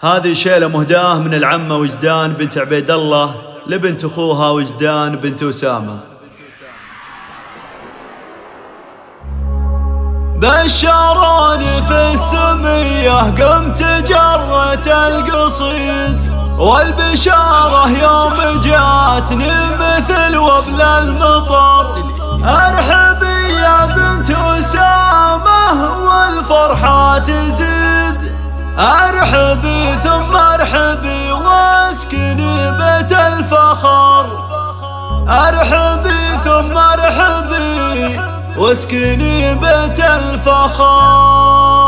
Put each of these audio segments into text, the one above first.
هذه شيلة مهداة من العمة وجدان بنت عبيد الله لبنت أخوها وجدان بنت أسامة. بشروني في السمية قمت جرة القصيد. والبشارة يوم جاتني مثل وبل المطر. ارحبي يا بنت أسامة والفرحة تزيد. ارحبي ثم ارحبي واسكني بيت الفخر. ارحبي ثم ارحبي واسكني بيت الفخر.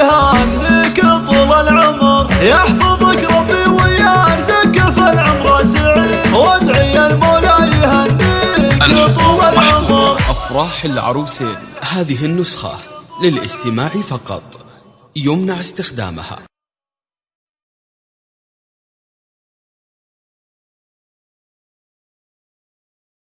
المولى يهنيك طول العمر. يحفظك ربي ويرزقك في العمر سعيد. وادعي المولى يهنيك طول العمر. أفراح العروسين هذه النسخة للاستماع فقط. يمنع استخدامها.